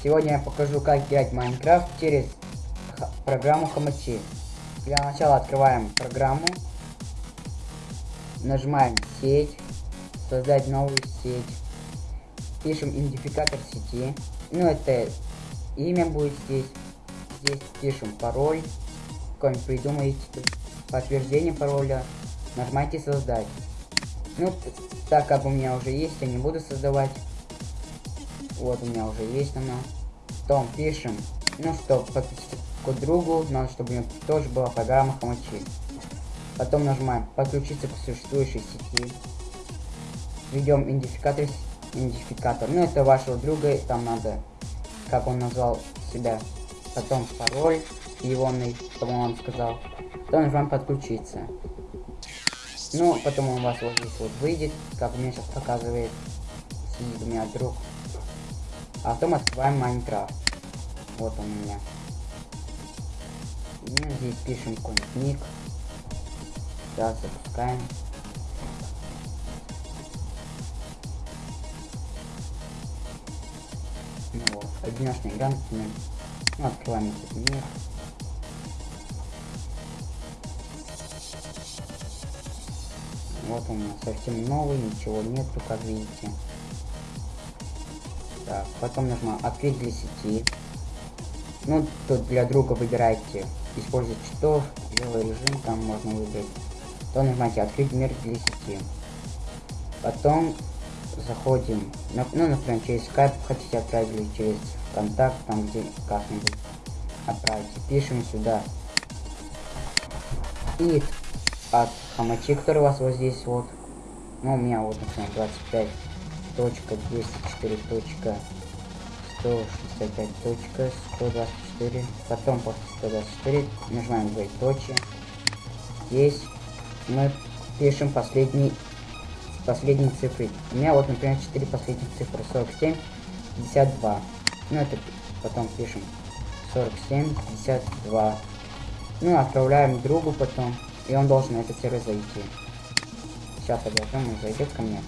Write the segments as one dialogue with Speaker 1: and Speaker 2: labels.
Speaker 1: Сегодня я покажу, как играть Майнкрафт через программу Хомачи. Для начала открываем программу, нажимаем сеть, создать новую сеть, пишем идентификатор сети, ну это имя будет здесь, здесь пишем пароль, какой-нибудь придумаете, подтверждение пароля, нажимайте создать. Ну, так как у меня уже есть, я не буду создавать. Вот у меня уже есть она. Потом пишем, ну что, подписаться к другу, надо, чтобы у него тоже была программа Хомачи. Потом нажимаем подключиться к существующей сети. Введем идентификатор, идентификатор. Ну это вашего друга, там надо, как он назвал себя. Потом пароль егоный, чтобы он вам сказал. Потом нажимаем подключиться. Ну, потом он у вас вот здесь вот выйдет, как меня сейчас показывает. Сидит у меня друг. А потом открываем Майнкрафт. Вот он у меня. Ну, здесь пишем какой-нибудь ник. Сейчас запускаем. Ну вот, одиночный игра. Ну, открываем этот мир. Вот он совсем новый, ничего нету, как видите. Так, потом нажимаем открыть для сети. Ну, тут для друга выбирайте использовать читов, белый режим, там можно выбрать. То нажимаете открыть мир для сети. Потом заходим, ну, например, через скайп хотите отправить или через контакт, там где как-нибудь отправить. Пишем сюда. И от хомачи, который у вас вот здесь вот. Ну, у меня вот, например, 25 точка 204 точка 165 точка 124 потом после 124 нажимаем двоеточие здесь мы пишем последний последние цифры. У меня вот например 4 последних цифры. 47 52 ну это потом пишем. 47 52 ну отправляем другу потом и он должен на этот сервер зайти. Сейчас подождем он зайдет ко мне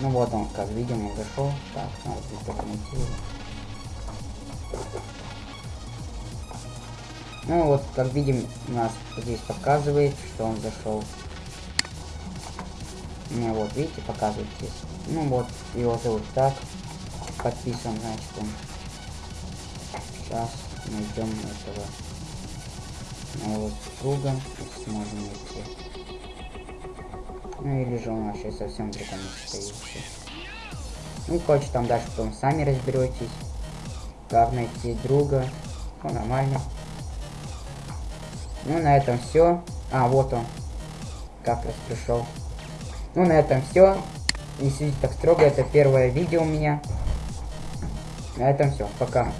Speaker 1: Ну вот он, как видим, он зашел. Так, надо здесь документировать. Ну вот, как видим, у нас здесь показывает, что он зашел. Не, вот, видите, показывает здесь. Ну вот, его зовут так. Подписан, значит, он. Сейчас найдем этого моего друга. Сможем найти. Ну или же он вообще совсем другом стоит. Ну, короче, там дальше потом сами разберетесь. Главное найти друга. Ну, нормально. Ну, на этом все. А, вот он. Как раз пришел. Ну, на этом все. Не сидите так строго, это первое видео у меня. На этом все. Пока.